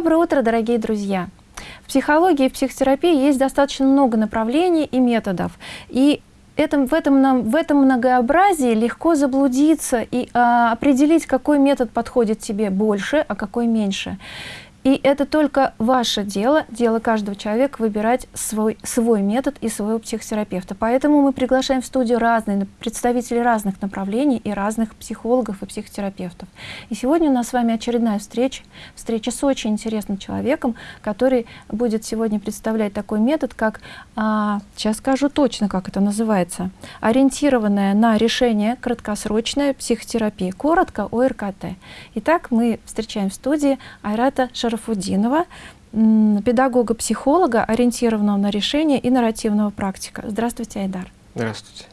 Доброе утро, дорогие друзья! В психологии и психотерапии есть достаточно много направлений и методов. И этом, в, этом, в этом многообразии легко заблудиться и а, определить, какой метод подходит тебе больше, а какой меньше. И это только ваше дело, дело каждого человека выбирать свой, свой метод и своего психотерапевта. Поэтому мы приглашаем в студию разные представителей разных направлений и разных психологов и психотерапевтов. И сегодня у нас с вами очередная встреча, встреча с очень интересным человеком, который будет сегодня представлять такой метод, как, а, сейчас скажу точно, как это называется, ориентированная на решение краткосрочная психотерапия, коротко ОРКТ. Итак, мы встречаем в студии Айрата Шар Шарафудинова, педагога-психолога, ориентированного на решение и нарративного практика. Здравствуйте, Айдар. Здравствуйте.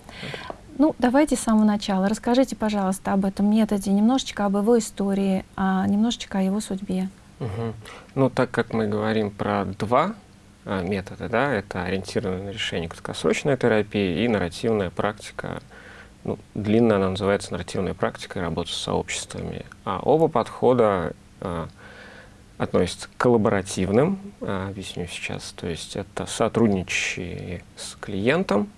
Ну, давайте с самого начала. Расскажите, пожалуйста, об этом методе, немножечко об его истории, а немножечко о его судьбе. Угу. Ну, так как мы говорим про два а, метода, да, это ориентированное на решение краткосрочная терапия и нарративная практика, ну, длинно она называется нарративная практика и работа с сообществами. А оба подхода а, относится к коллаборативным, а, объясню сейчас, то есть это сотрудничающие с клиентом.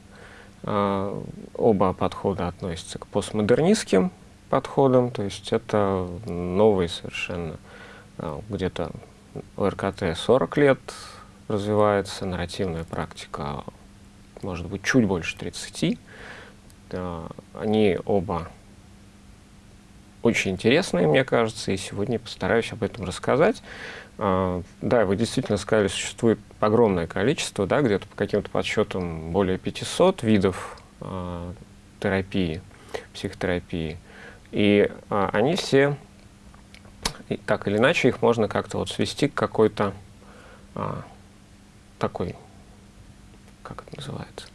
А, оба подхода относятся к постмодернистским подходам, то есть это новые совершенно, а, где-то РКТ 40 лет развивается, нарративная практика может быть чуть больше 30. Они оба очень интересные, мне кажется, и сегодня постараюсь об этом рассказать. А, да, вы действительно сказали, существует огромное количество, да, где-то по каким-то подсчетам более 500 видов а, терапии, психотерапии. И а, они все, так или иначе, их можно как-то вот свести к какой-то такой, как это называется,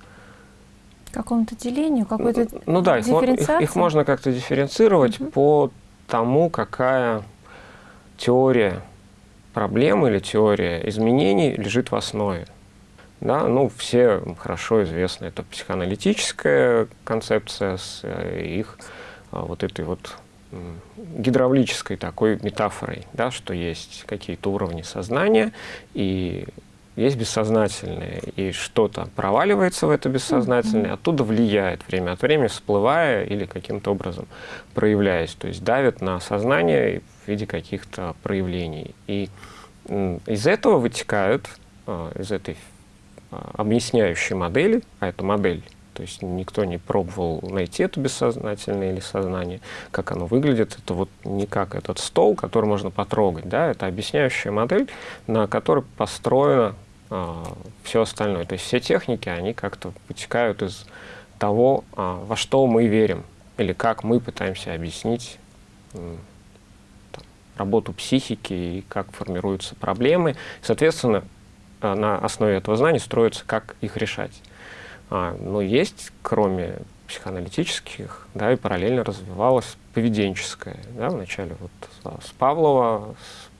какому-то делению, какой-то Ну да, их, их, их можно как-то дифференцировать угу. по тому, какая теория проблем или теория изменений лежит в основе. Да, ну, все хорошо известны. Это психоаналитическая концепция с э, их а, вот этой вот гидравлической такой метафорой, да, что есть какие-то уровни сознания, и есть бессознательное, и что-то проваливается в это бессознательное, mm-hmm. оттуда влияет время от времени, всплывая или каким-то образом проявляясь, то есть давит на сознание в виде каких-то проявлений. И из этого вытекают, а, из этой а, объясняющей модели, а это модель, то есть никто не пробовал найти это бессознательное или сознание, как оно выглядит. Это вот не как этот стол, который можно потрогать, да, это объясняющая модель, на которой построена все остальное. То есть все техники, они как-то вытекают из того, а, во что мы верим, или как мы пытаемся объяснить там, работу психики и как формируются проблемы. Соответственно, а, на основе этого знания строится, как их решать. Но есть, кроме психоаналитических, да, и параллельно развивалась поведенческая. Да, вначале вот с Павлова, с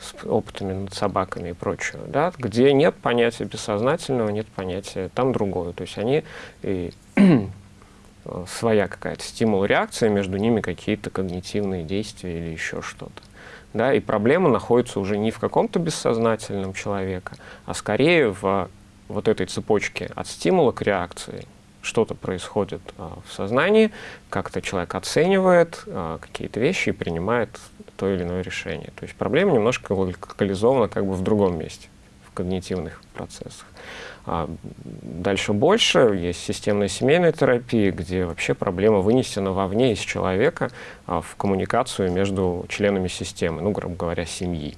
с опытами над собаками и прочее, да, где нет понятия бессознательного, нет понятия там другое. То есть они и, своя какая-то стимул-реакция, между ними какие-то когнитивные действия или еще что-то. Да, и проблема находится уже не в каком-то бессознательном человека, а скорее в вот этой цепочке от стимула к реакции. Что-то происходит а, в сознании, как-то человек оценивает а, какие-то вещи и принимает то или иное решение. То есть проблема немножко локализована как бы в другом месте, в когнитивных процессах. А дальше больше есть системная семейная терапия, где вообще проблема вынесена вовне из человека а, в коммуникацию между членами системы, ну, грубо говоря, семьи.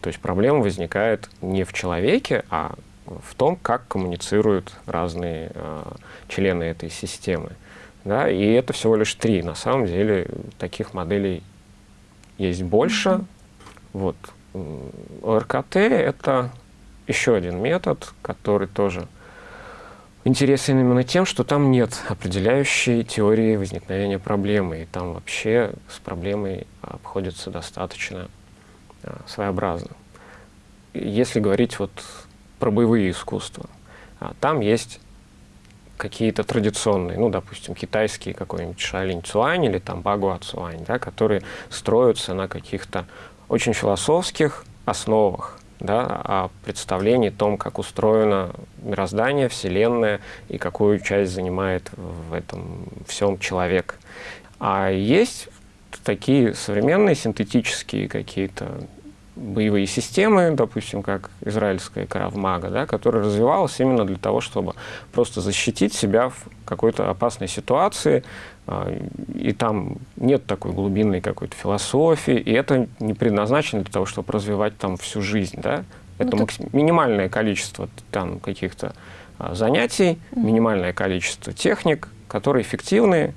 То есть проблема возникает не в человеке, а в том, как коммуницируют разные а, члены этой системы. Да? И это всего лишь три. На самом деле таких моделей есть больше. Mm -hmm. Вот. ОРКТ — это еще один метод, который тоже интересен именно тем, что там нет определяющей теории возникновения проблемы, и там вообще с проблемой обходится достаточно а, своеобразно. Если говорить вот про боевые искусства, а, там есть какие-то традиционные, ну, допустим, китайские какой-нибудь шалинь цуань или там багуа цуань, да, которые строятся на каких-то очень философских основах, да, о представлении о том, как устроено мироздание, Вселенная и какую часть занимает в этом всем человек. А есть такие современные синтетические какие-то боевые системы, допустим, как израильская Каравмага, да, которая развивалась именно для того, чтобы просто защитить себя в какой-то опасной ситуации, а, и там нет такой глубинной какой-то философии, и это не предназначено для того, чтобы развивать там всю жизнь, да, это ну, так... минимальное количество там каких-то а, занятий, минимальное количество техник, которые эффективны,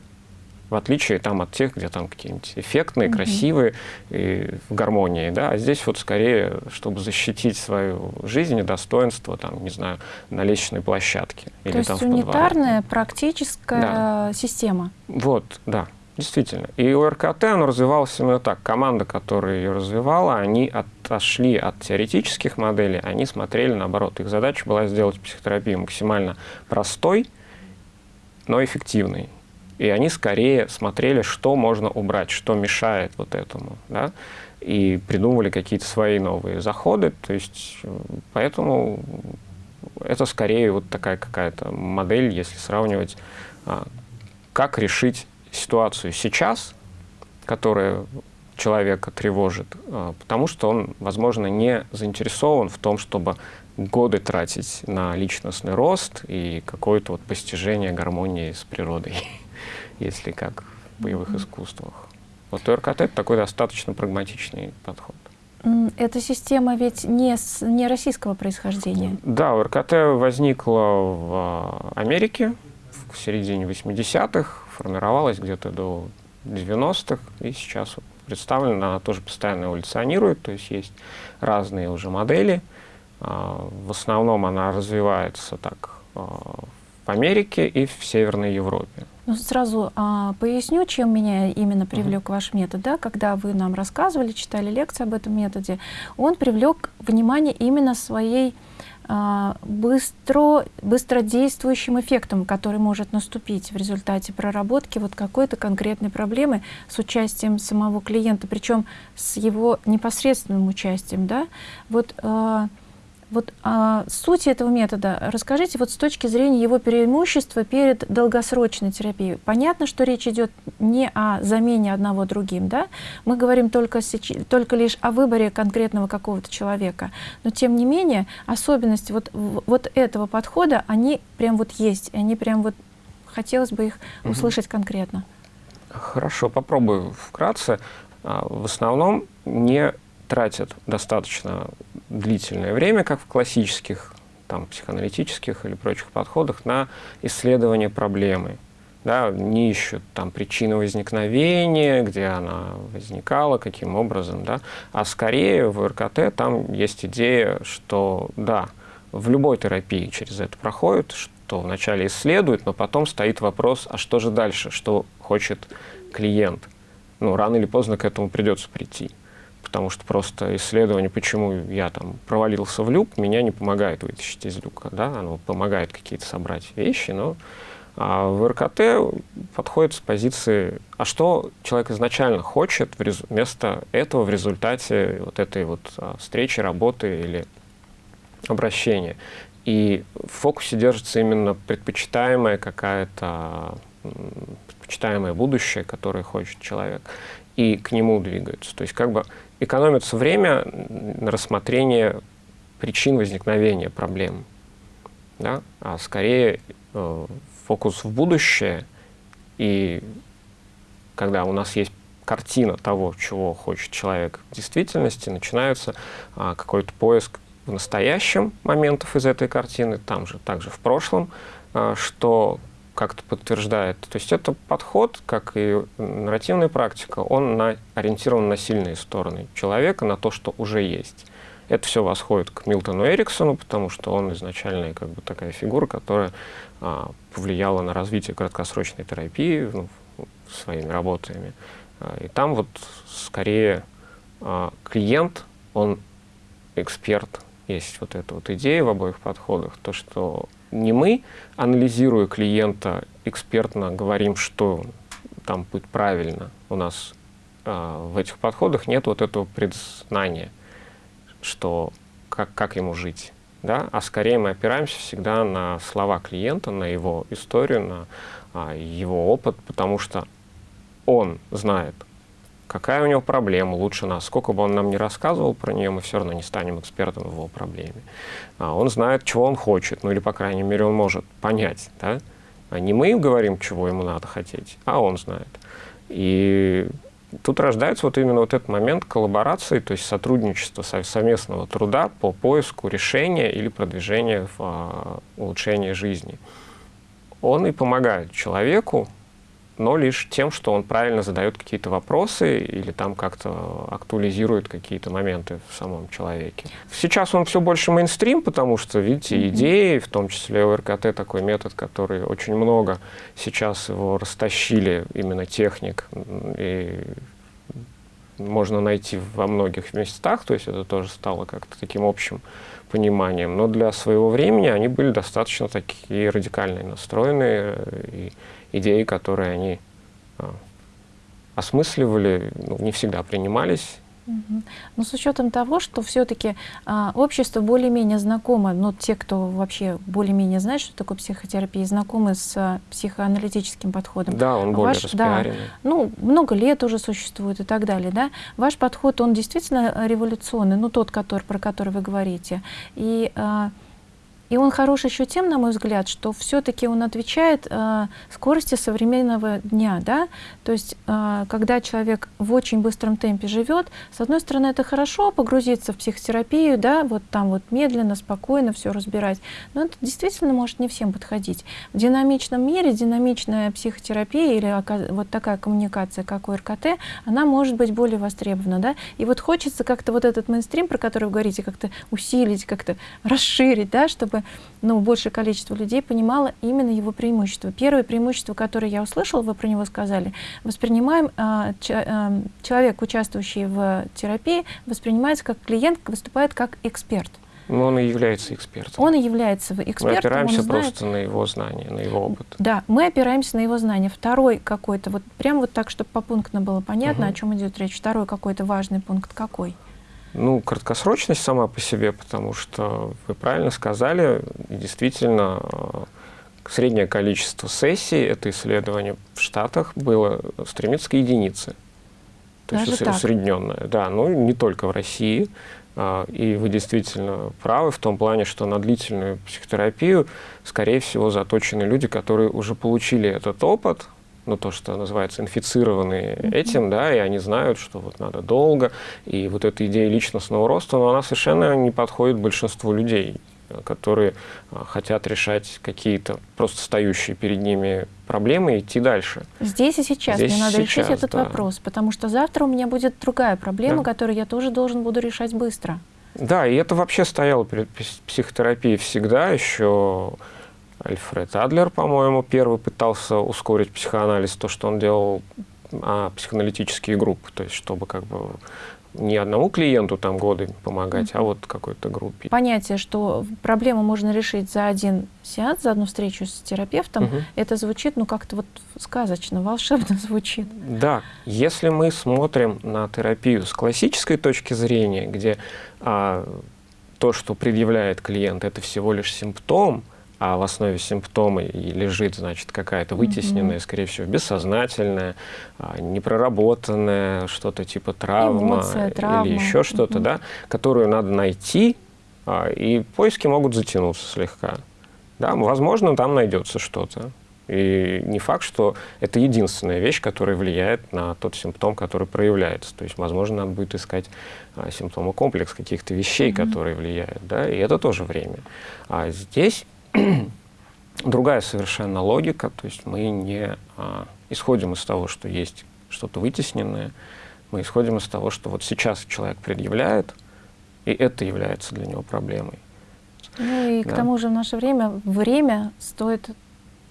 в отличие там, от тех, где там какие-нибудь эффектные, угу. красивые, и в гармонии. Да? А здесь вот скорее, чтобы защитить свою жизнь и достоинство, там, не знаю, на лестничной площадке. То или есть там унитарная, практическая да. система. Вот, да. Действительно. И у РКТ оно развивалось именно так. Команда, которая ее развивала, они отошли от теоретических моделей, они смотрели наоборот. Их задача была сделать психотерапию максимально простой, но эффективной. И они скорее смотрели, что можно убрать, что мешает вот этому, да, и придумывали какие-то свои новые заходы. То есть, поэтому это скорее вот такая какая-то модель, если сравнивать, а, как решить ситуацию сейчас, которая человека тревожит, а, потому что он, возможно, не заинтересован в том, чтобы годы тратить на личностный рост и какое-то вот постижение гармонии с природой. если как в боевых искусствах. Вот РКТ это такой достаточно прагматичный подход. Эта система ведь не, с, не российского происхождения. Да, РКТ возникла в а, Америке в середине 80-х, формировалась где-то до 90-х, и сейчас представлена, она тоже постоянно эволюционирует, то есть есть разные уже модели. А, в основном она развивается так а, в Америке и в Северной Европе. Ну, сразу а, поясню, чем меня именно привлек uh -huh. ваш метод. Да? Когда вы нам рассказывали, читали лекции об этом методе, он привлек внимание именно своей а, быстро, быстродействующим эффектом, который может наступить в результате проработки вот какой-то конкретной проблемы с участием самого клиента, причем с его непосредственным участием. Да? Вот, а, вот а, суть этого метода расскажите вот с точки зрения его преимущества перед долгосрочной терапией. Понятно, что речь идет не о замене одного другим, да? Мы говорим только, только лишь о выборе конкретного какого-то человека. Но тем не менее, особенности вот, вот этого подхода, они прям вот есть, они прям вот, хотелось бы их угу. услышать конкретно. Хорошо, попробую вкратце. А, в основном не тратят достаточно длительное время, как в классических там, психоаналитических или прочих подходах, на исследование проблемы. Да, не ищут там причины возникновения, где она возникала, каким образом, да, а скорее в РКТ там есть идея, что да, в любой терапии через это проходит, что вначале исследует, но потом стоит вопрос, а что же дальше, что хочет клиент. Ну, рано или поздно к этому придется прийти потому что просто исследование, почему я там провалился в люк, меня не помогает вытащить из люка, да, оно помогает какие-то собрать вещи, но а в РКТ подходит с позиции, а что человек изначально хочет вместо этого в результате вот этой вот а, встречи, работы или обращения. И в фокусе держится именно предпочитаемая какая-то предпочитаемое будущее, которое хочет человек, и к нему двигаются. То есть как бы экономится время на рассмотрение причин возникновения проблем, да? а скорее э, фокус в будущее, и когда у нас есть картина того, чего хочет человек в действительности, начинается а, какой-то поиск в настоящем моментов из этой картины, там же, также в прошлом, а, что как-то подтверждает. То есть это подход, как и нарративная практика, он на, ориентирован на сильные стороны человека, на то, что уже есть. Это все восходит к Милтону Эриксону, потому что он изначально как бы такая фигура, которая а, повлияла на развитие краткосрочной терапии ну, своими работами. А, и там вот скорее а, клиент, он эксперт. Есть вот эта вот идея в обоих подходах, то, что не мы, анализируя клиента, экспертно говорим, что там будет правильно. У нас э, в этих подходах нет вот этого предзнания, что как, как ему жить, да? а скорее мы опираемся всегда на слова клиента, на его историю, на а, его опыт, потому что он знает, какая у него проблема лучше нас. Сколько бы он нам не рассказывал про нее, мы все равно не станем экспертом в его проблеме. А он знает, чего он хочет, ну или, по крайней мере, он может понять. Да? А не мы говорим, чего ему надо хотеть, а он знает. И тут рождается вот именно вот этот момент коллаборации, то есть сотрудничества, совместного труда по поиску решения или продвижения в а, улучшении жизни. Он и помогает человеку но лишь тем, что он правильно задает какие-то вопросы или там как-то актуализирует какие-то моменты в самом человеке. Сейчас он все больше мейнстрим, потому что, видите, mm -hmm. идеи, в том числе ОРКТ, такой метод, который очень много сейчас его растащили, именно техник, и можно найти во многих местах, то есть это тоже стало как-то таким общим пониманием. Но для своего времени они были достаточно такие радикальные настроенные, и идеи, которые они а, осмысливали, ну, не всегда принимались. Но с учетом того, что все-таки а, общество более-менее знакомо, ну, те, кто вообще более-менее знает, что такое психотерапия, знакомы с а, психоаналитическим подходом. Да, он более Ваш. Да, ну, много лет уже существует и так далее, да. Ваш подход, он действительно революционный, ну, тот, который, про который вы говорите. И... А, и он хорош еще тем, на мой взгляд, что все-таки он отвечает э, скорости современного дня. Да? То есть, э, когда человек в очень быстром темпе живет, с одной стороны, это хорошо погрузиться в психотерапию, да, вот там вот медленно, спокойно все разбирать, но это действительно может не всем подходить. В динамичном мире динамичная психотерапия или вот такая коммуникация, как у РКТ, она может быть более востребована. Да? И вот хочется как-то вот этот мейнстрим, про который вы говорите, как-то усилить, как-то расширить, да, чтобы ну, большее количество людей понимало именно его преимущество. Первое преимущество, которое я услышала, вы про него сказали, воспринимаем, а, а, человек, участвующий в терапии, воспринимается как клиент, выступает как эксперт. Ну, он и является экспертом. Он и является экспертом. Мы опираемся просто на его знания, на его опыт. Да, мы опираемся на его знания. Второй какой-то, вот прям вот так, чтобы попунктно было понятно, угу. о чем идет речь. Второй какой-то важный пункт какой? Ну, краткосрочность сама по себе, потому что вы правильно сказали, действительно, э, среднее количество сессий, это исследование в Штатах, было стремится к единице. То Даже есть усредненное. Да, ну не только в России. А, и вы действительно правы в том плане, что на длительную психотерапию, скорее всего, заточены люди, которые уже получили этот опыт, ну, то, что называется, инфицированные mm -hmm. этим, да, и они знают, что вот надо долго, и вот эта идея личностного роста, но она совершенно не подходит большинству людей, которые а, хотят решать какие-то просто стоящие перед ними проблемы и идти дальше. Здесь и сейчас Здесь мне надо сейчас, решить этот да. вопрос, потому что завтра у меня будет другая проблема, да. которую я тоже должен буду решать быстро. Да, и это вообще стояло перед психотерапией всегда, еще Альфред Адлер, по-моему, первый пытался ускорить психоанализ, то, что он делал а, психоаналитические группы, то есть чтобы как бы не одному клиенту там годы помогать, mm -hmm. а вот какой-то группе. Понятие, что проблему можно решить за один сеанс, за одну встречу с терапевтом, mm -hmm. это звучит, ну, как-то вот сказочно, волшебно звучит. Да, если мы смотрим на терапию с классической точки зрения, где а, то, что предъявляет клиент, это всего лишь симптом, а в основе симптома и лежит, значит, какая-то вытесненная, mm -hmm. скорее всего, бессознательная, а, непроработанная, что-то типа травма Эмоция, травма. или еще что-то, mm -hmm. да, которую надо найти, а, и поиски могут затянуться слегка. Да, возможно, там найдется что-то. И не факт, что это единственная вещь, которая влияет на тот симптом, который проявляется. То есть, возможно, надо будет искать а, симптомы комплекс каких-то вещей, mm -hmm. которые влияют. Да? И это тоже время. А здесь другая совершенно логика, то есть мы не а, исходим из того, что есть что-то вытесненное, мы исходим из того, что вот сейчас человек предъявляет, и это является для него проблемой. Ну и да. к тому же в наше время время стоит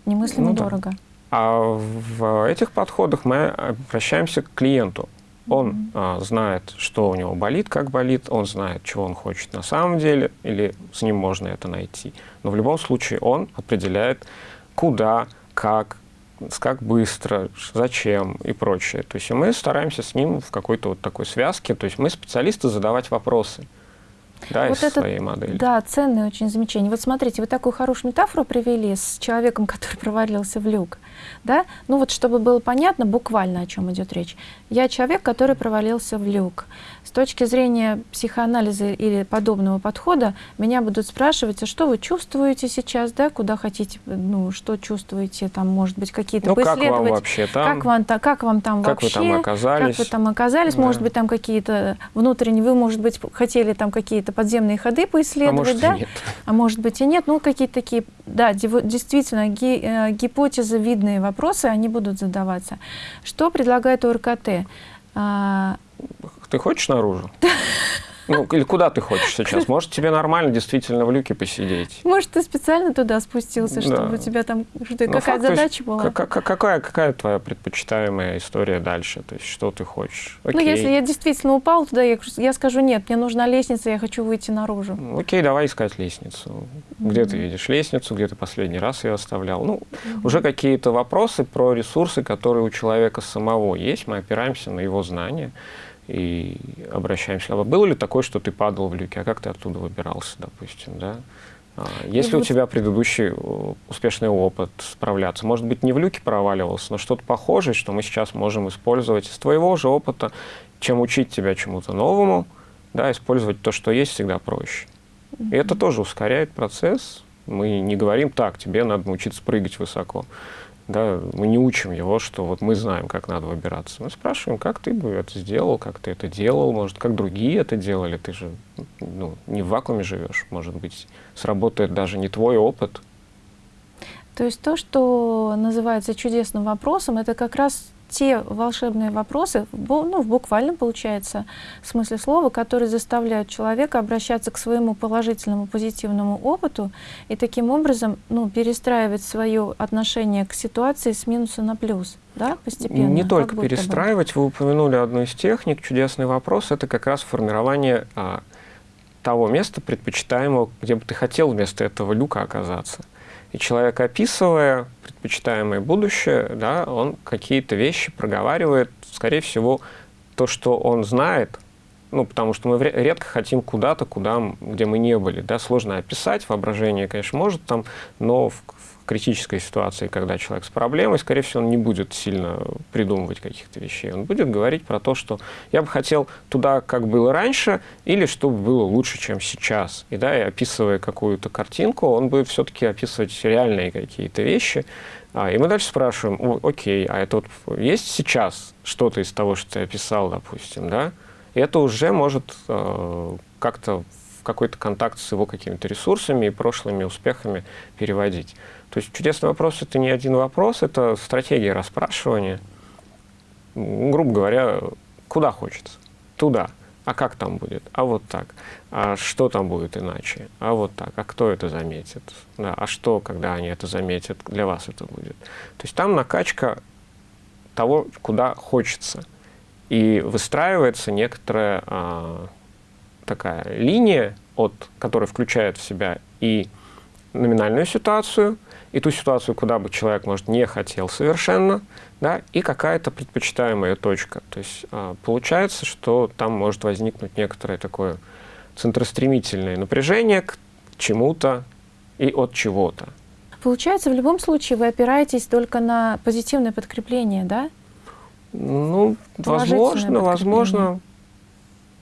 немыслимо ну, дорого. Да. А в этих подходах мы обращаемся к клиенту. Он а, знает, что у него болит, как болит, он знает, чего он хочет на самом деле, или с ним можно это найти. Но в любом случае он определяет, куда, как, как быстро, зачем и прочее. То есть мы стараемся с ним в какой-то вот такой связке, то есть мы специалисты задавать вопросы. Да, вот из это, своей модели. Да, ценное очень замечание. Вот смотрите, вы такую хорошую метафору привели с человеком, который провалился в люк. Да? Ну вот, чтобы было понятно буквально, о чем идет речь. Я человек, который провалился в люк. С точки зрения психоанализа или подобного подхода, меня будут спрашивать, а что вы чувствуете сейчас, да, куда хотите, ну, что чувствуете, там, может быть, какие-то ну, как вам вообще там? Как вам, как вам там как вообще? Как вы там оказались? Как вы там оказались? Да. Может быть, там какие-то внутренние, вы, может быть, хотели там какие-то подземные ходы поисследовать, а может, да? Нет. А может быть и нет. Ну, какие-то такие, да, действительно, ги, э, гипотезы, видные вопросы, они будут задаваться. Что предлагает ОРКТ? А, ты хочешь наружу? Ну, или куда ты хочешь сейчас? Может, тебе нормально действительно в люке посидеть? Может, ты специально туда спустился, чтобы да. у тебя там ну, какая задача была? какая, какая твоя предпочитаемая история дальше? То есть, что ты хочешь? Окей. Ну, если я действительно упал туда, я, я скажу, нет, мне нужна лестница, я хочу выйти наружу. Ну, окей, давай искать лестницу. Где mm -hmm. ты видишь лестницу, где ты последний раз ее оставлял? Ну, mm -hmm. уже какие-то вопросы про ресурсы, которые у человека самого есть. Мы опираемся на его знания и обращаемся. А было ли такое, что ты падал в люке, а как ты оттуда выбирался, допустим, да? А, есть ли у тебя предыдущий успешный опыт справляться? Может быть, не в люке проваливался, но что-то похожее, что мы сейчас можем использовать из твоего же опыта, чем учить тебя чему-то новому, да, использовать то, что есть, всегда проще. И это тоже ускоряет процесс. Мы не говорим, так, тебе надо научиться прыгать высоко. Да, мы не учим его, что вот мы знаем, как надо выбираться. Мы спрашиваем, как ты бы это сделал, как ты это делал, может, как другие это делали. Ты же ну, не в вакууме живешь, может быть, сработает даже не твой опыт. То есть то, что называется чудесным вопросом, это как раз те волшебные вопросы, ну, в буквальном, получается, смысле слова, которые заставляют человека обращаться к своему положительному, позитивному опыту и таким образом ну, перестраивать свое отношение к ситуации с минуса на плюс, да, постепенно? Не только перестраивать, бы. вы упомянули одну из техник, чудесный вопрос, это как раз формирование а, того места предпочитаемого, где бы ты хотел вместо этого люка оказаться. И человек, описывая предпочитаемое будущее, да, он какие-то вещи проговаривает, скорее всего, то, что он знает, ну, потому что мы редко хотим куда-то, куда, где мы не были, да, сложно описать, воображение, конечно, может там, но в, критической ситуации, когда человек с проблемой, скорее всего, он не будет сильно придумывать каких-то вещей. Он будет говорить про то, что я бы хотел туда, как было раньше, или чтобы было лучше, чем сейчас. И, да, и описывая какую-то картинку, он будет все-таки описывать реальные какие-то вещи. А, и мы дальше спрашиваем, окей, а это вот есть сейчас что-то из того, что ты описал, допустим, да? И это уже может э, как-то в какой-то контакт с его какими-то ресурсами и прошлыми успехами переводить. То есть чудесный вопрос – это не один вопрос, это стратегия расспрашивания. Грубо говоря, куда хочется? Туда. А как там будет? А вот так. А что там будет иначе? А вот так. А кто это заметит? Да. А что, когда они это заметят, для вас это будет? То есть там накачка того, куда хочется. И выстраивается некоторая а, такая линия, от, которая включает в себя и номинальную ситуацию, и ту ситуацию, куда бы человек, может, не хотел совершенно, да, и какая-то предпочитаемая точка. То есть а, получается, что там может возникнуть некоторое такое центростремительное напряжение к чему-то и от чего-то. Получается, в любом случае вы опираетесь только на позитивное подкрепление, да? Ну, возможно, возможно,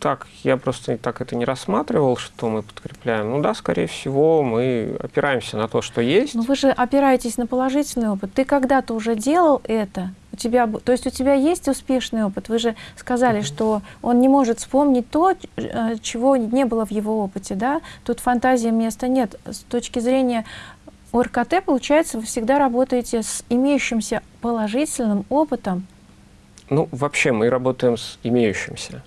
так, я просто так это не рассматривал, что мы подкрепляем. Ну да, скорее всего, мы опираемся на то, что есть. Но вы же опираетесь на положительный опыт. Ты когда-то уже делал это, у тебя, то есть у тебя есть успешный опыт. Вы же сказали, mm -hmm. что он не может вспомнить то, э, чего не было в его опыте, да? Тут фантазии места нет. С точки зрения ОРКТ, получается, вы всегда работаете с имеющимся положительным опытом. Ну, вообще мы работаем с имеющимся.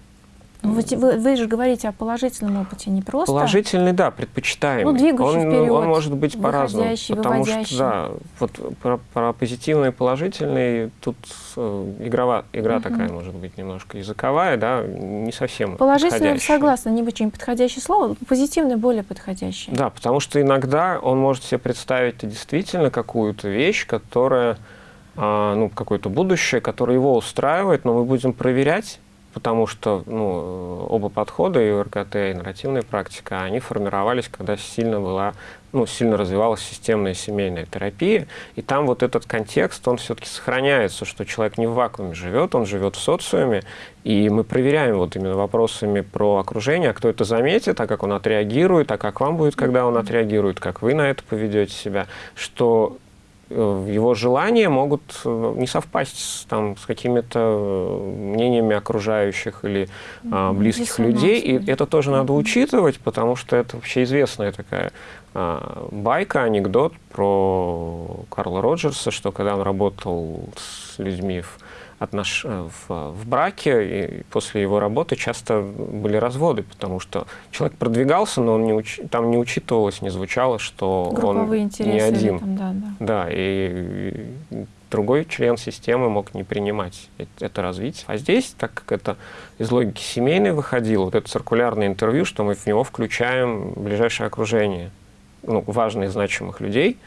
Ну, вы, вы, вы же говорите о положительном опыте, не просто... Положительный, да, предпочитаемый. Ну, двигающий он, вперед, он может быть по-разному. Потому выводящий. что, да, вот про, про позитивный и положительный тут э, игрова, игра угу. такая может быть немножко языковая, да, не совсем Положительный, согласна, не очень подходящее слово, позитивный более подходящее. Да, потому что иногда он может себе представить действительно какую-то вещь, которая, э, ну, какое-то будущее, которое его устраивает, но мы будем проверять потому что ну, оба подхода, и РКТ, и нарративная практика, они формировались, когда сильно была, ну, сильно развивалась системная семейная терапия, и там вот этот контекст, он все-таки сохраняется, что человек не в вакууме живет, он живет в социуме, и мы проверяем вот именно вопросами про окружение, а кто это заметит, а как он отреагирует, а как вам будет, когда он отреагирует, как вы на это поведете себя, что Э, его желания могут э, не совпасть с, там, с какими-то э, мнениями окружающих или а, близких людей. И это тоже надо учитывать, потому что это вообще известная такая а, байка, анекдот про Карла Роджерса, что когда он работал с людьми в отнош... Э, в, в браке, и после его работы часто были разводы, потому что человек продвигался, но он не уч... там не учитывалось, не звучало, что Групповые он не один. Там, да, да. да, и другой член системы мог не принимать это развитие. А здесь, так как это из логики семейной выходило, вот это циркулярное интервью, что мы в него включаем ближайшее окружение, ну, важных, значимых людей,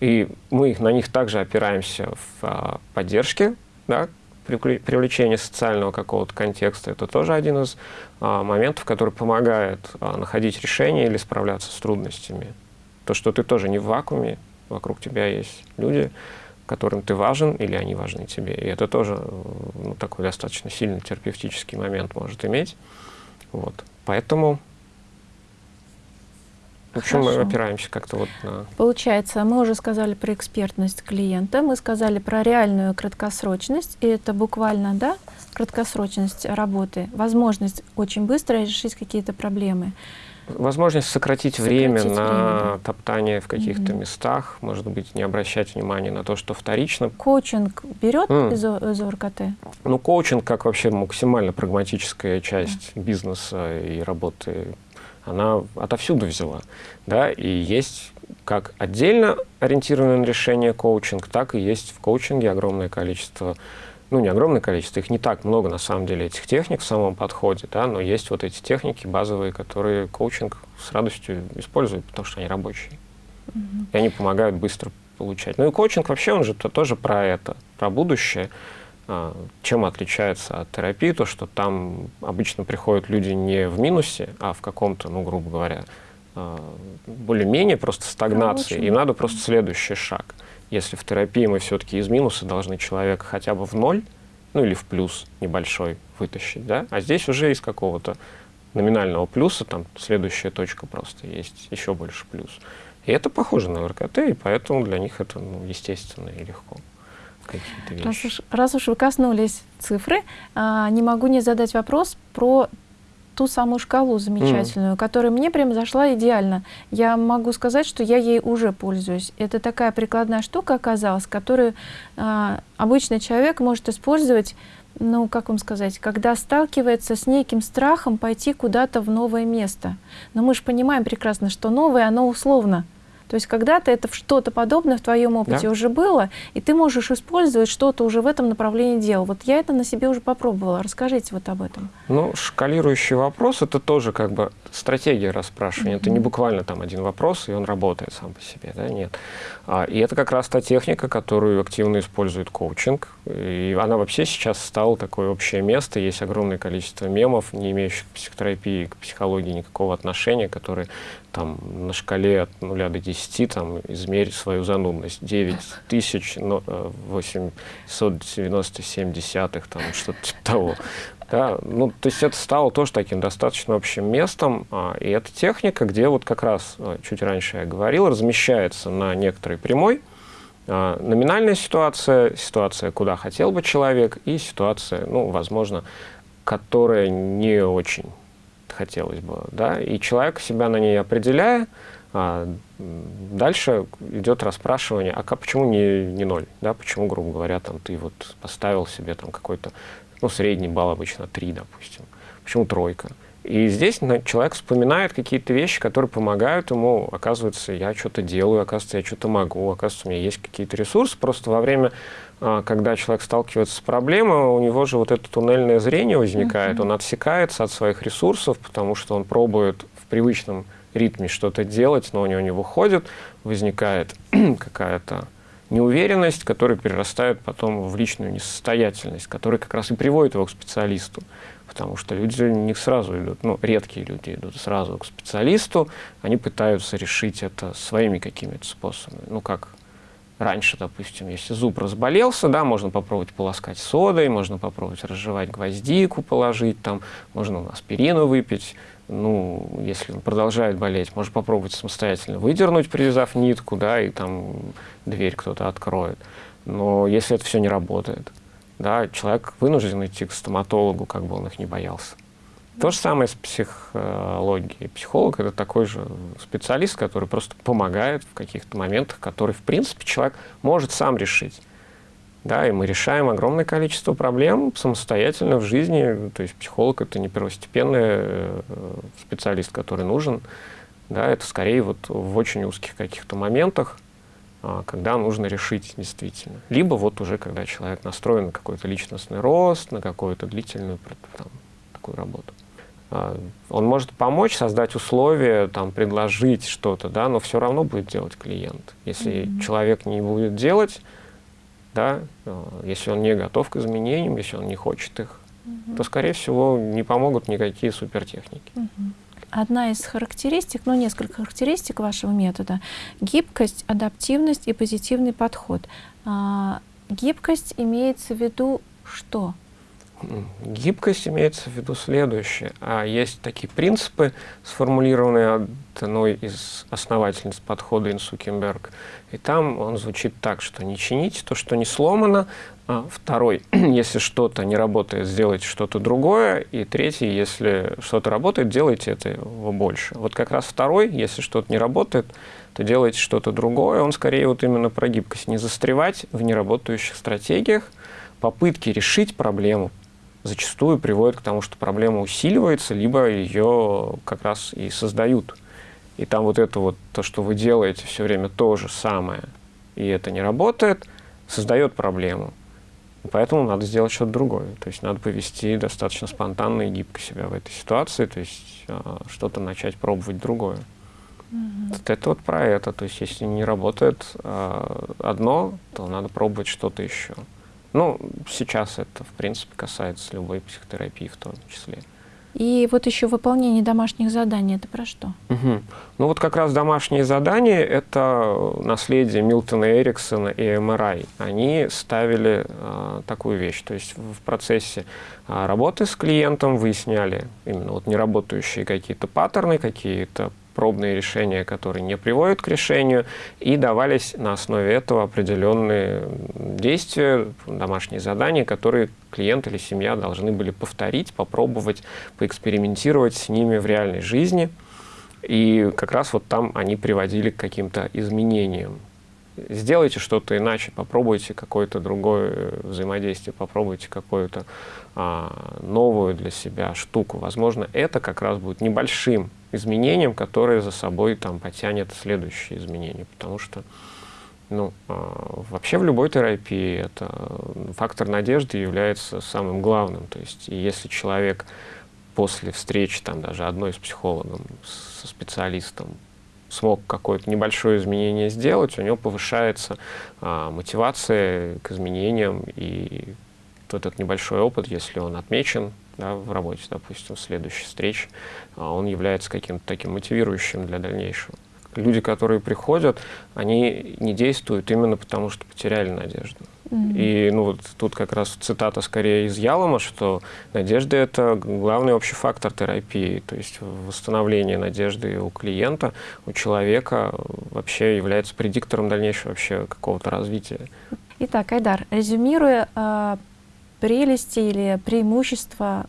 и мы на них также опираемся в а, поддержке, да, привлечение социального какого-то контекста, это тоже один из а, моментов, который помогает а, находить решения или справляться с трудностями. То, что ты тоже не в вакууме, вокруг тебя есть люди, которым ты важен или они важны тебе. И это тоже ну, такой достаточно сильный терапевтический момент может иметь. Вот. Поэтому в общем, Хорошо. мы опираемся как-то вот на... Получается, мы уже сказали про экспертность клиента, мы сказали про реальную краткосрочность, и это буквально, да, краткосрочность работы, возможность очень быстро решить какие-то проблемы. Возможность сократить, сократить время, время на топтание в каких-то угу. местах, может быть, не обращать внимания на то, что вторично. Коучинг берет mm. из, из ОРКТ? Ну, коучинг как вообще максимально прагматическая часть mm. бизнеса и работы она отовсюду взяла. Да? И есть как отдельно ориентированное на решение коучинг, так и есть в коучинге огромное количество, ну не огромное количество, их не так много на самом деле этих техник в самом подходе, да, но есть вот эти техники базовые, которые коучинг с радостью использует, потому что они рабочие. Mm -hmm. И они помогают быстро получать. Ну и коучинг вообще, он же -то тоже про это, про будущее. А, чем отличается от терапии? То, что там обычно приходят люди не в минусе, а в каком-то, ну, грубо говоря, а, более-менее просто стагнации. Им надо просто следующий шаг. Если в терапии мы все-таки из минуса должны человека хотя бы в ноль, ну или в плюс небольшой вытащить, да? А здесь уже из какого-то номинального плюса, там следующая точка просто есть, еще больше плюс. И это похоже на РКТ, и поэтому для них это ну, естественно и легко какие-то вещи. Раз уж, раз уж вы коснулись цифры, а, не могу не задать вопрос про ту самую шкалу замечательную, mm. которая мне прям зашла идеально. Я могу сказать, что я ей уже пользуюсь. Это такая прикладная штука оказалась, которую а, обычный человек может использовать, ну, как вам сказать, когда сталкивается с неким страхом пойти куда-то в новое место. Но мы же понимаем прекрасно, что новое, оно условно. То есть когда-то это что-то подобное в твоем опыте да. уже было, и ты можешь использовать что-то уже в этом направлении дел. Вот я это на себе уже попробовала. Расскажите вот об этом. Ну, шкалирующий вопрос – это тоже как бы стратегия расспрашивания. Mm -hmm. Это не буквально там один вопрос, и он работает сам по себе. Да? Нет. А, и это как раз та техника, которую активно использует коучинг. И она вообще сейчас стала такое общее место. Есть огромное количество мемов, не имеющих к психотерапии, к психологии никакого отношения, которые там на шкале от 0 до 10 там, измерить свою занудность. 9897 десятых, там что-то типа того. Да, ну, то есть это стало тоже таким достаточно общим местом, а, и эта техника, где вот как раз, а, чуть раньше я говорил, размещается на некоторой прямой, а, номинальная ситуация, ситуация, куда хотел бы человек, и ситуация, ну, возможно, которая не очень хотелось бы, да, и человек себя на ней определяя, а, дальше идет расспрашивание, а как, почему не, не ноль, да, почему, грубо говоря, там ты вот поставил себе там какой-то, ну, средний балл обычно 3, допустим, почему тройка? И здесь человек вспоминает какие-то вещи, которые помогают ему, оказывается, я что-то делаю, оказывается, я что-то могу, оказывается, у меня есть какие-то ресурсы. Просто во время, когда человек сталкивается с проблемой, у него же вот это туннельное зрение возникает, он отсекается от своих ресурсов, потому что он пробует в привычном ритме что-то делать, но у него не выходит, возникает какая-то неуверенность, которая перерастает потом в личную несостоятельность, которая как раз и приводит его к специалисту. Потому что люди не сразу идут, ну, редкие люди идут сразу к специалисту, они пытаются решить это своими какими-то способами. Ну, как раньше, допустим, если зуб разболелся, да, можно попробовать полоскать содой, можно попробовать разжевать гвоздику, положить там, можно аспирину выпить. Ну, если он продолжает болеть, можно попробовать самостоятельно выдернуть, привязав нитку, да, и там дверь кто-то откроет. Но если это все не работает, да, человек вынужден идти к стоматологу, как бы он их не боялся. То же самое с психологией. Психолог – это такой же специалист, который просто помогает в каких-то моментах, которые, в принципе, человек может сам решить. Да, и мы решаем огромное количество проблем самостоятельно в жизни. То есть психолог – это не первостепенный э, специалист, который нужен. Да, это скорее вот в очень узких каких-то моментах, а, когда нужно решить действительно. Либо вот уже когда человек настроен на какой-то личностный рост, на какую-то длительную там, такую работу. А, он может помочь создать условия, там, предложить что-то, да, но все равно будет делать клиент. Если mm -hmm. человек не будет делать, да, а, если он не готов к изменениям, если он не хочет их, mm -hmm. то, скорее всего, не помогут никакие супертехники. Mm -hmm. Одна из характеристик, ну, несколько характеристик вашего метода – гибкость, адаптивность и позитивный подход. А, гибкость имеется в виду что? Гибкость имеется в виду следующее. А есть такие принципы, сформулированные одной из основательниц подхода Инсукенберг. И там он звучит так, что не чините то, что не сломано. А второй, если что-то не работает, сделайте что-то другое. И третий, если что-то работает, делайте этого больше. Вот как раз второй, если что-то не работает, то делайте что-то другое. Он скорее вот именно про гибкость. Не застревать в неработающих стратегиях, попытки решить проблему, зачастую приводит к тому, что проблема усиливается, либо ее как раз и создают. И там вот это вот, то, что вы делаете все время то же самое, и это не работает, создает проблему. поэтому надо сделать что-то другое. То есть надо повести достаточно спонтанно и гибко себя в этой ситуации, то есть а, что-то начать пробовать другое. Mm -hmm. Вот это вот про это. То есть если не работает а, одно, то надо пробовать что-то еще. Ну, сейчас это, в принципе, касается любой психотерапии в том числе. И вот еще выполнение домашних заданий, это про что? Угу. Ну вот как раз домашние задания – это наследие Милтона Эриксона и МРА. Они ставили а, такую вещь, то есть в процессе а, работы с клиентом выясняли именно вот неработающие какие-то паттерны, какие-то пробные решения, которые не приводят к решению, и давались на основе этого определенные действия, домашние задания, которые клиент или семья должны были повторить, попробовать, поэкспериментировать с ними в реальной жизни. И как раз вот там они приводили к каким-то изменениям. Сделайте что-то иначе, попробуйте какое-то другое взаимодействие, попробуйте какую-то а, новую для себя штуку. Возможно, это как раз будет небольшим изменением, которое за собой там потянет следующие изменения, потому что ну, а, вообще в любой терапии это фактор надежды является самым главным. То есть, если человек после встречи, там, даже одной с психологом, со специалистом, смог какое-то небольшое изменение сделать, у него повышается а, мотивация к изменениям, и вот этот небольшой опыт, если он отмечен да, в работе, допустим, следующей встрече, а, он является каким-то таким мотивирующим для дальнейшего. Люди, которые приходят, они не действуют именно потому, что потеряли надежду. Mm -hmm. И ну, вот тут как раз цитата скорее из Ялома, что надежда – это главный общий фактор терапии. То есть восстановление надежды у клиента, у человека вообще является предиктором дальнейшего вообще какого-то развития. Итак, Айдар, резюмируя а, прелести или преимущества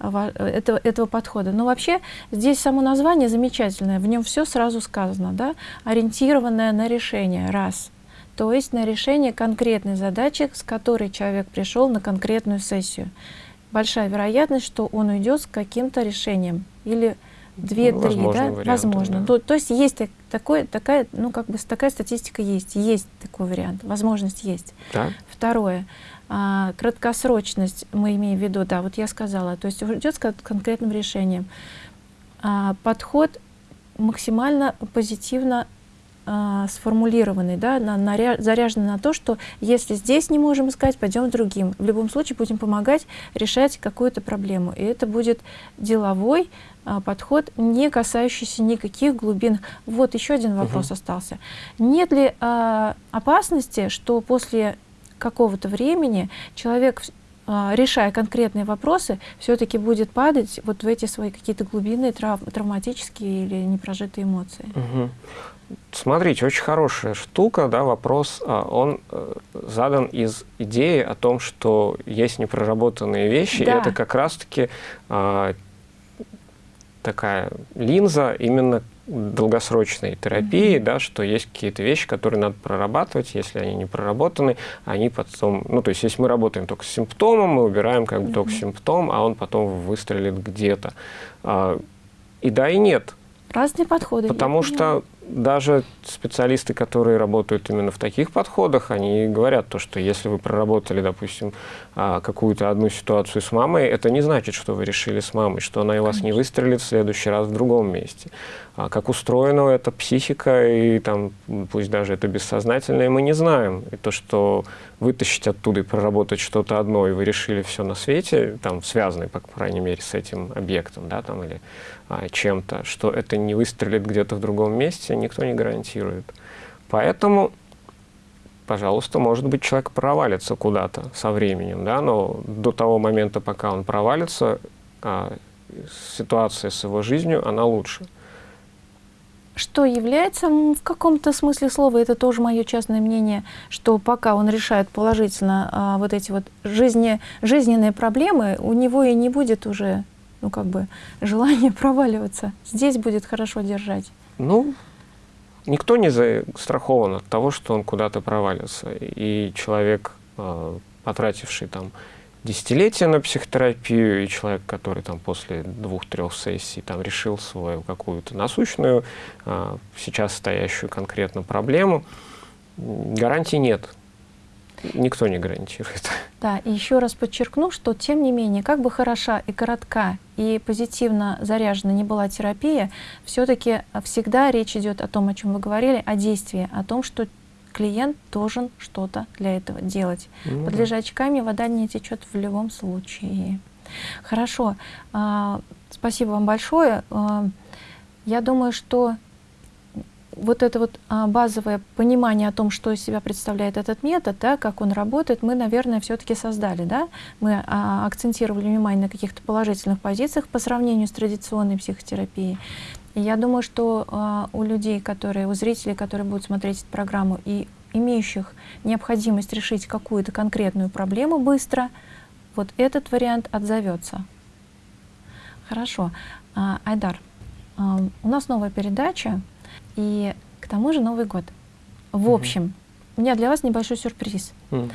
этого, этого подхода. Но вообще здесь само название замечательное, в нем все сразу сказано, да? ориентированное на решение, раз. То есть на решение конкретной задачи, с которой человек пришел на конкретную сессию. Большая вероятность, что он уйдет с каким-то решением или две-три, ну, да? Возможно. Да. То, то есть есть такой, такая, ну, как бы такая статистика есть, есть такой вариант, возможность есть. Да. Второе. А, краткосрочность мы имеем в виду, да, вот я сказала, то есть идет с конкретным решением. А, подход максимально позитивно э, сформулированы, да, на, на, заряжены на то, что если здесь не можем искать, пойдем другим. В любом случае будем помогать решать какую-то проблему. И это будет деловой э, подход, не касающийся никаких глубин. Вот еще один вопрос угу. остался. Нет ли э, опасности, что после какого-то времени человек а, решая конкретные вопросы, все-таки будет падать вот в эти свои какие-то глубинные трав травматические или непрожитые эмоции. Угу. Смотрите, очень хорошая штука, да, вопрос, а, он э, задан из идеи о том, что есть непроработанные вещи, да. и это как раз-таки а, такая линза именно долгосрочной терапии, mm -hmm. да, что есть какие-то вещи, которые надо прорабатывать, если они не проработаны, они потом, ну, то есть, если мы работаем только с симптомом, мы убираем как бы mm -hmm. только симптом, а он потом выстрелит где-то. А, и да, и нет. Разные подходы. Потому что даже специалисты, которые работают именно в таких подходах, они говорят то, что если вы проработали, допустим, а, какую-то одну ситуацию с мамой, это не значит, что вы решили с мамой, что она и вас не выстрелит в следующий раз в другом месте. А как устроена эта психика, и там, пусть даже это бессознательное, мы не знаем. И то, что вытащить оттуда и проработать что-то одно, и вы решили все на свете, там, связанное, по крайней мере, с этим объектом, да, там, или а, чем-то, что это не выстрелит где-то в другом месте, никто не гарантирует. Поэтому, пожалуйста, может быть, человек провалится куда-то со временем, да, но до того момента, пока он провалится, а, ситуация с его жизнью, она лучше что является в каком-то смысле слова, это тоже мое частное мнение, что пока он решает положительно а, вот эти вот жизни, жизненные проблемы, у него и не будет уже, ну как бы, желания проваливаться. Здесь будет хорошо держать. Ну, никто не застрахован от того, что он куда-то провалится. И человек, а, потративший там десятилетия на психотерапию, и человек, который там после двух-трех сессий там решил свою какую-то насущную, а, сейчас стоящую конкретно проблему, гарантий нет. Никто не гарантирует. Да, и еще раз подчеркну, что тем не менее, как бы хороша и коротка, и позитивно заряжена не была терапия, все-таки всегда речь идет о том, о чем вы говорили, о действии, о том, что клиент должен что-то для этого делать. Ну, Под лежачками вода не течет в любом случае. Хорошо. А, спасибо вам большое. А, я думаю, что вот это вот а, базовое понимание о том, что из себя представляет этот метод, да, как он работает, мы, наверное, все-таки создали. Да? Мы а, акцентировали внимание на каких-то положительных позициях по сравнению с традиционной психотерапией. И я думаю, что э, у людей, которые, у зрителей, которые будут смотреть эту программу и имеющих необходимость решить какую-то конкретную проблему быстро, вот этот вариант отзовется. Хорошо. А, Айдар, а, у нас новая передача, и к тому же Новый год. В угу. общем, у меня для вас небольшой сюрприз. Угу.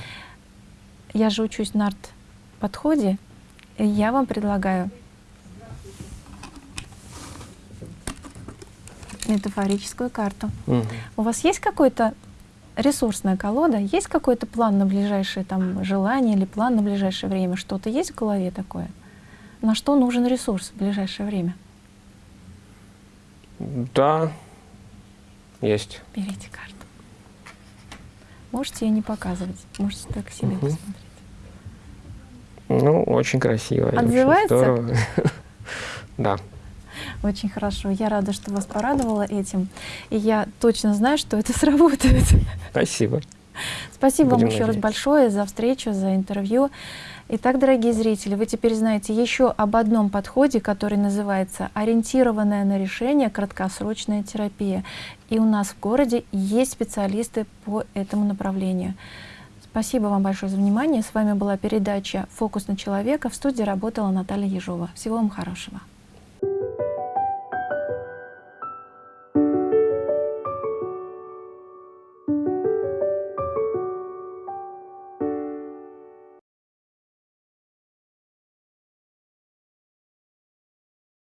Я же учусь на арт-подходе, и я вам предлагаю метафорическую карту. Угу. У вас есть какой-то ресурсная колода, есть какой-то план на ближайшее там желание или план на ближайшее время? Что-то есть в голове такое? На что нужен ресурс в ближайшее время? Да, есть. Берите карту. Можете ее не показывать, можете только себе угу. посмотреть. Ну, очень красиво. Отзывается? Да. Очень хорошо. Я рада, что вас порадовала этим. И я точно знаю, что это сработает. Спасибо. Спасибо Будем вам еще надеяться. раз большое за встречу, за интервью. Итак, дорогие зрители, вы теперь знаете еще об одном подходе, который называется «Ориентированная на решение краткосрочная терапия». И у нас в городе есть специалисты по этому направлению. Спасибо вам большое за внимание. С вами была передача «Фокус на человека». В студии работала Наталья Ежова. Всего вам хорошего.